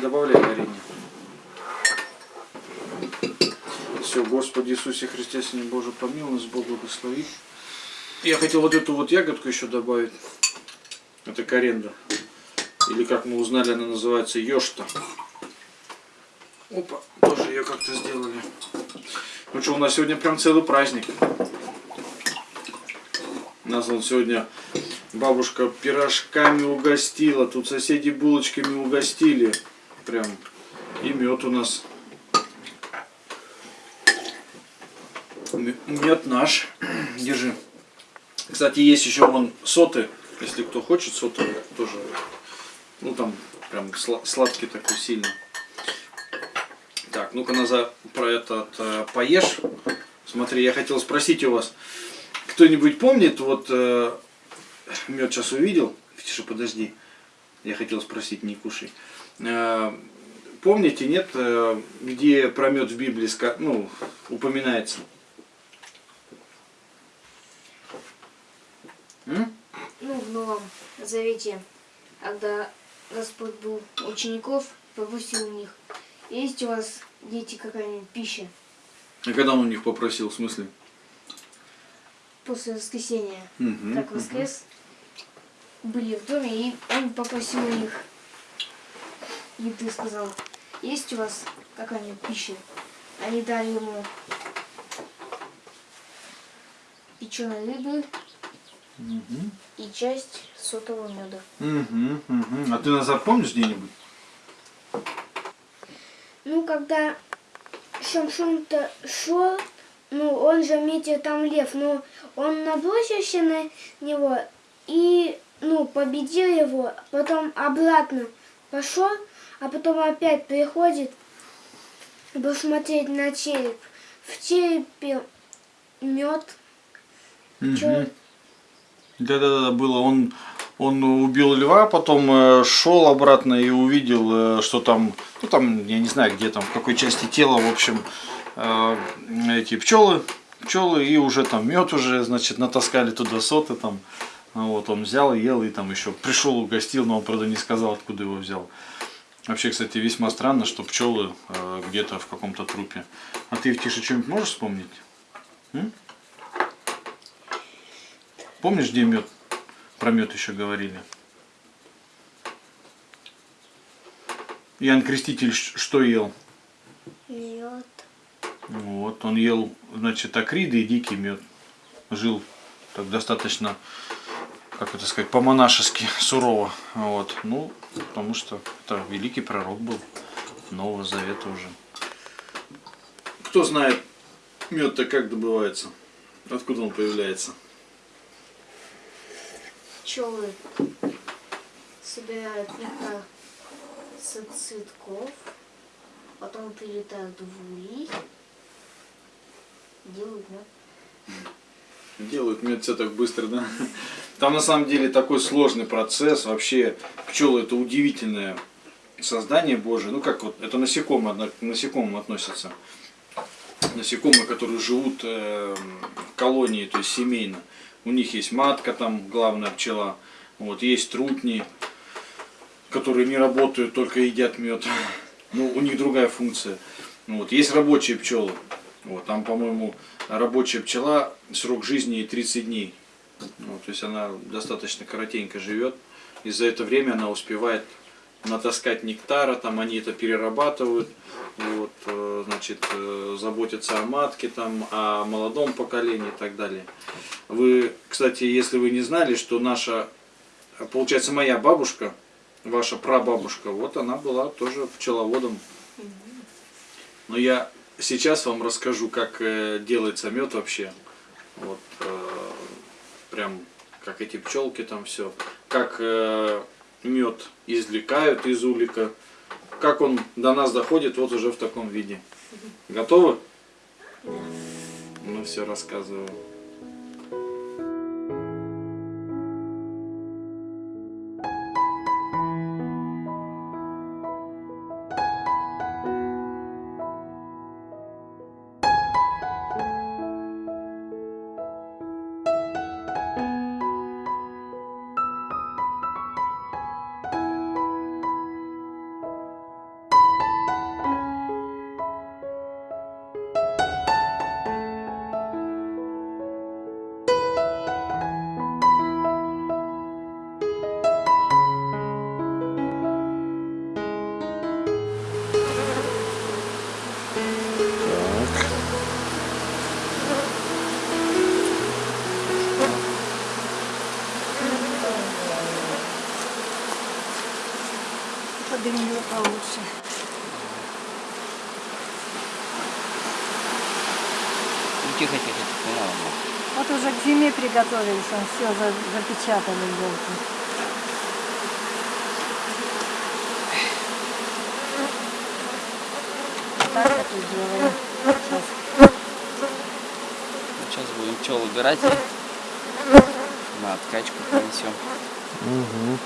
Добавляй варенье. Все, Господи Иисусе Христе, Сыне Божий, помилуй нас, Бог благослови. Я хотел вот эту вот ягодку еще добавить. Это коренда. Или как мы узнали, она называется ёшта. Опа, тоже ее как-то сделали. Ну что, у нас сегодня прям целый праздник. Нас он сегодня бабушка пирожками угостила, тут соседи булочками угостили. Прям. И мед у нас. Мед наш. Держи. Кстати, есть еще вон соты. Если кто хочет соты, тоже. Ну там прям сладкий такой сильно. Так, ну-ка назад про этот э, поешь. Смотри, я хотел спросить у вас, кто-нибудь помнит, вот э, мед сейчас увидел, Тише, подожди, я хотел спросить, не кушай. Э, помните, нет, э, где про мед в Библии ну, упоминается? М? Ну, в Новом Завете, когда Господь был учеников, попросил у них, есть у вас, дети, какая-нибудь пища? А когда он у них попросил, в смысле? После воскресения. Угу, как воскрес, угу. были в доме, и он попросил у них еды, сказал, есть у вас какая-нибудь пища? Они дали ему печеной рыбы, Угу. И часть сотового меда. Угу, угу. А ты нас запомнишь где-нибудь? Ну, когда Шамшон-то шел, ну, он же метил там лев, но он набросился на него и, ну, победил его, потом обратно пошел, а потом опять приходит посмотреть на череп. В черепе мед. Угу. Да-да-да, было. Он, он убил льва, потом э, шел обратно и увидел, э, что там, ну там, я не знаю, где там, в какой части тела, в общем, э, эти пчелы, пчелы, и уже там мед уже, значит, натаскали туда соты там. Вот, он взял, ел и там еще пришел, угостил, но он, правда, не сказал, откуда его взял. Вообще, кстати, весьма странно, что пчелы э, где-то в каком-то трупе. А ты, Тише, что-нибудь можешь вспомнить? М? Помнишь, где мед? Про мед еще говорили. Иоанн Креститель что ел? Мед. Вот, он ел, значит, акриды и дикий мед. Жил так достаточно, как это сказать, по-монашески сурово. Вот, ну, потому что это великий пророк был Нового Завета уже. Кто знает, мед-то как добывается? Откуда он появляется? пчелы собирают нектар с цветков, потом прилетают в улей, делают мед. Делают мед все так быстро, да? Там на самом деле такой сложный процесс. Вообще пчелы это удивительное создание Божие. Ну как вот, это насекомые, к насекомым относятся. Насекомые, которые живут э, в колонии, то есть семейно. У них есть матка, там главная пчела. Вот, есть трутни, которые не работают, только едят мед. Ну, у них другая функция. Вот, есть рабочие пчелы. Вот, там, по-моему, рабочая пчела, срок жизни 30 дней. Вот, то есть она достаточно коротенько живет. И за это время она успевает натаскать нектара, там они это перерабатывают, вот, э, значит, э, заботятся о матке, там, о молодом поколении и так далее. Вы, кстати, если вы не знали, что наша, получается, моя бабушка, ваша прабабушка, вот она была тоже пчеловодом. Но я сейчас вам расскажу, как э, делается мед вообще. Вот, прям, как эти пчелки там все. Как мед извлекают из улика. Как он до нас доходит, вот уже в таком виде. Готовы? Ну все, рассказываю. Уже к зиме приготовились, он все запечатали елки. Так и делаем. Сейчас Ну, сейчас будем пчел убирать. На откачку принесем. Угу.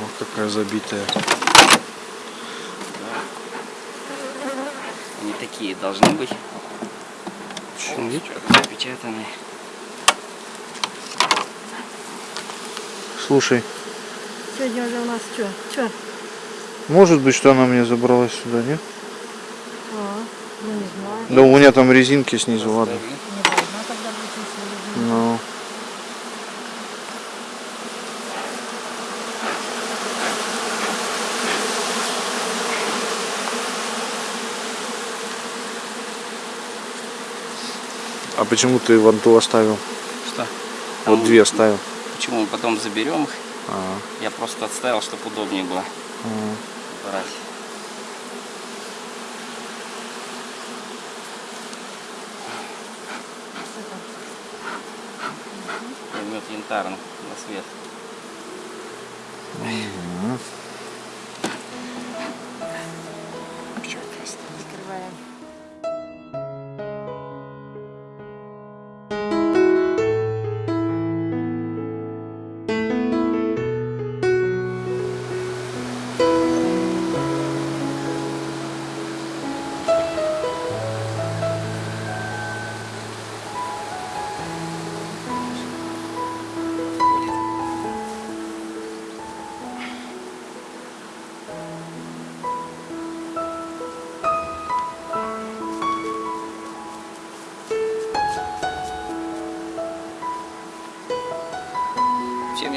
Вот какая забитая. Такие должны быть. Чуть. Запечатанные. Слушай, Сегодня уже у нас что? Что? может быть, что она мне забралась сюда, нет? А, ну не знаю. Да у меня там резинки снизу, ладно. Раздавили. Не должна тогда быть, если почему ты вон ту оставил? Что? Вот Там- две оставил. Почему мы потом заберем их? А, Я просто отставил, чтобы удобнее было а. брать. Мед янтарный на свет. закрываем.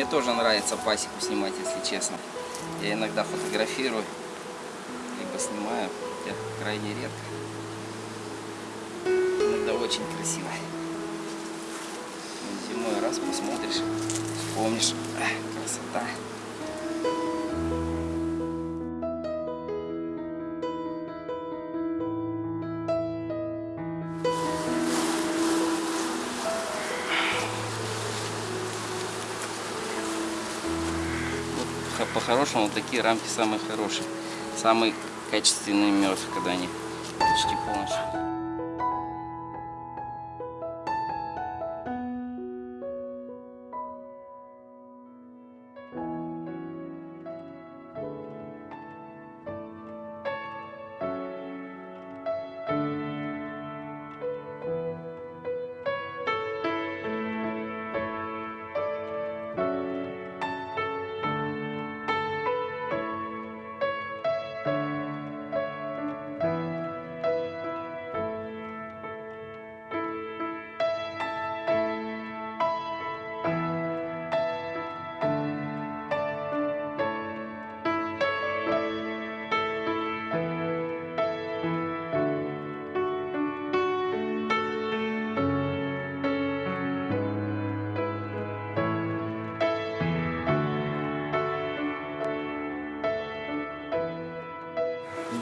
Тоже нравится пасеку снимать, если честно. Я иногда фотографирую, либо снимаю, хотя крайне редко. Иногда очень красиво. Зимой раз посмотришь, вспомнишь, красота. Х- По-хорошему такие рамки самые хорошие. Самый качественный мед, когда они почти полностью.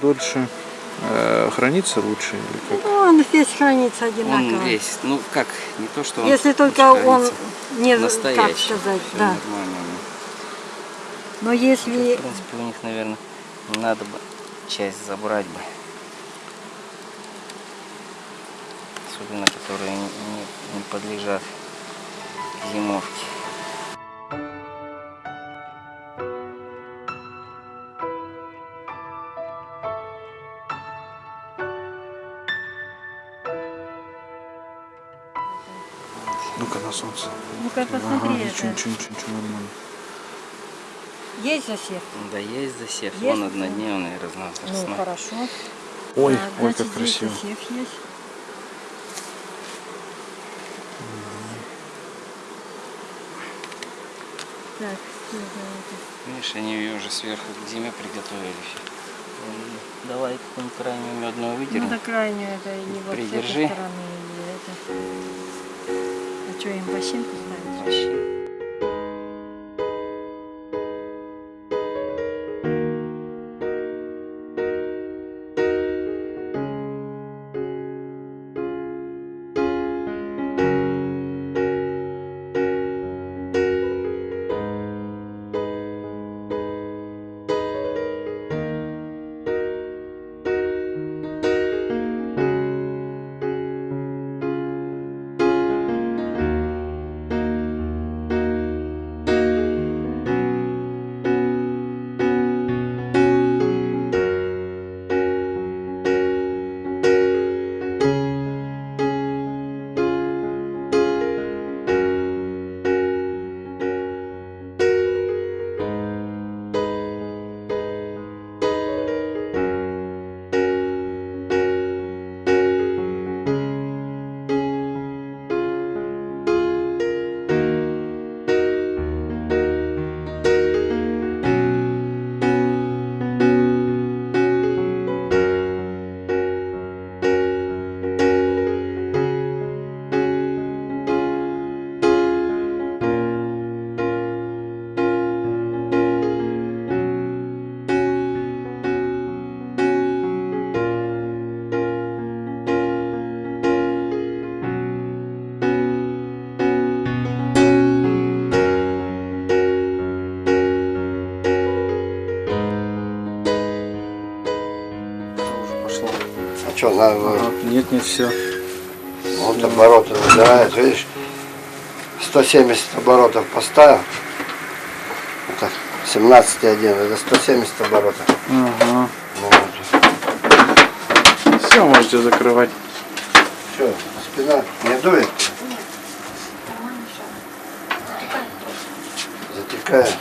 Дольше э, хранится лучше или как? Ну, он весь хранится одинаково. Он весь, ну как, не то, что он Если только он не, как настоящий. сказать, всё да. нормально. Но если В принципе, у них, наверное, надо бы часть забрать бы. Особенно, которые не, не- не подлежат зимовке. Солнце. Ну-ка, Ага, посмотри, ничего, это. ничего, ничего, ничего, нормально. есть засев? Да, есть засев. Есть Вон однодневный Ну, разновозрастной. хорошо. Ой, Так, ой, значит, как красиво. засев есть. Так. Видишь, они ее уже сверху к зиме приготовили. Давай какую-нибудь крайнюю медную Ну, выдернем. до крайнюю это и вот с Придержи. стороны, что, им бощинку ставить? Вообще. Что, надо Ага. Нет, нет, все. вот обороты набирает, видишь, 170 оборотов поставил. Это 17,1, это 170 оборотов. Ага. Ну, вот. Все, можете закрывать. Что, спина не дует? Затекает.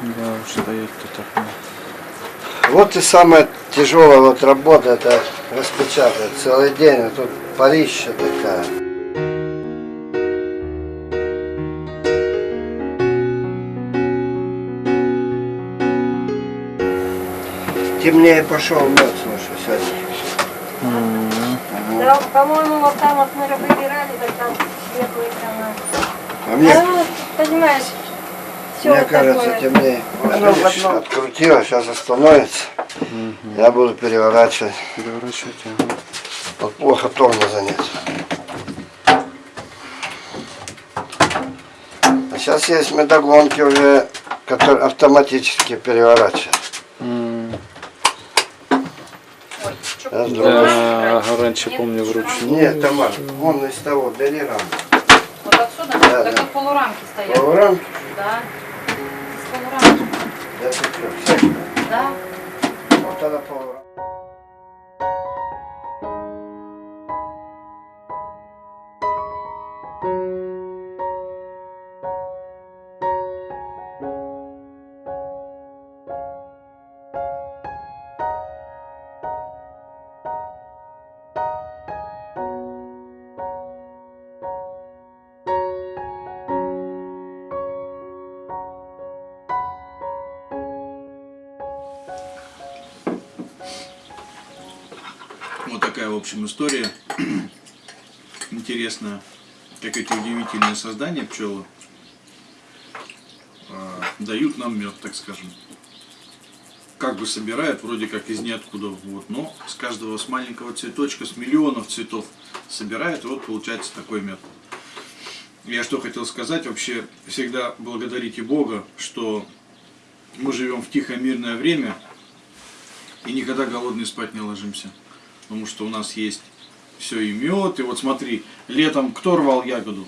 Да, уж стоять-то так. ну. Вот и самая тяжелая вот работа, это распечатать целый день, а тут парища такая. Темнее пошел мед, слушай, сегодня. Да, по-моему, вот там вот мы выбирали, так там светлые тона. А мне, Ну, понимаешь, все мне вот кажется, такое. темнее. Вот Оно в видишь, одном. открутила, сейчас остановится. Я буду переворачивать. Переворачивать, ага. Вот плохо тормоза занять. А сейчас есть медогонки уже, которые автоматически переворачивают. Раз. Да, раньше помню вручную. Нет, Тамар, вон из того, бери раму. Вот отсюда? Да, так да. как полурамки стоят. Полурамки? Да. Да, всякое. Вот она полурамка. Такая, в общем, история. Интересная, как эти удивительные создания пчелы а, дают нам мед, так скажем. Как бы собирают, вроде как из ниоткуда, вот, но с каждого, с маленького цветочка, с миллионов цветов собирают, и вот получается такой мед. Я что хотел сказать, вообще всегда благодарите Бога, что мы живем в тихое мирное время и никогда голодные спать не ложимся потому что у нас есть все и мед. И вот смотри, летом кто рвал ягоду?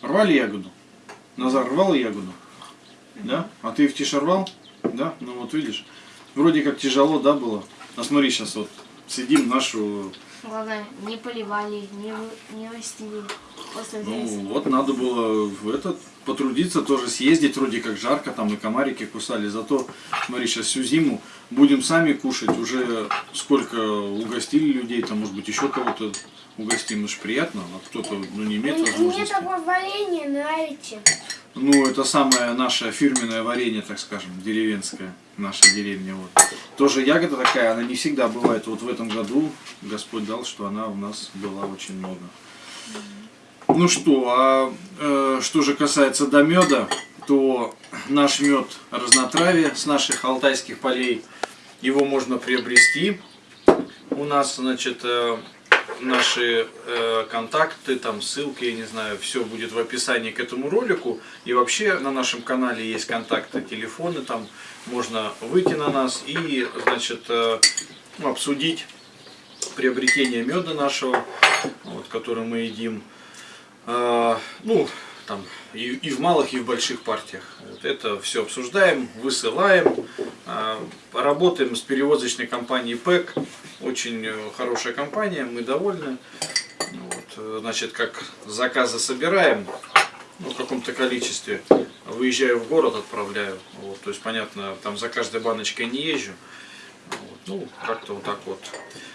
Рвали ягоду? Назар рвал ягоду? Да? А ты в тише рвал? Да? Ну вот видишь, вроде как тяжело, да, было? А смотри, сейчас вот сидим нашу, Главное, не поливали, не, не растили. Ну вот надо было в этот потрудиться, тоже съездить, вроде как жарко, там и комарики кусали. Зато, смотри, сейчас всю зиму будем сами кушать, уже сколько угостили людей, там может быть еще кого-то угостим, это ж приятно, а кто-то ну, не имеет Мне возможности. такое варенье нравится. Ну, это самое наше фирменное варенье, так скажем, деревенское, наша деревня. Вот. Тоже ягода такая, она не всегда бывает. Вот в этом году Господь дал, что она у нас была очень много. Ну что, а э, что же касается до меда, то наш мед разнотравие с наших алтайских полей, его можно приобрести. У нас, значит, э, наши э, контакты, там ссылки, я не знаю, все будет в описании к этому ролику. И вообще на нашем канале есть контакты, телефоны, там можно выйти на нас и, значит, э, обсудить приобретение меда нашего, вот, который мы едим. А, ну, там и, и в малых, и в больших партиях. Вот это все обсуждаем, высылаем. А, работаем с перевозочной компанией ПЭК. Очень э, хорошая компания, мы довольны. Вот, э, значит, как заказы собираем, ну, в каком-то количестве, выезжаю в город, отправляю. Вот, то есть, понятно, там за каждой баночкой не езжу. Вот, ну, как-то вот так вот.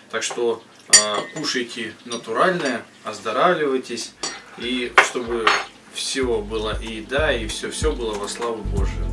Так что а, кушайте натуральное, оздоравливайтесь, и чтобы все было и еда, и все-все было во славу Божию.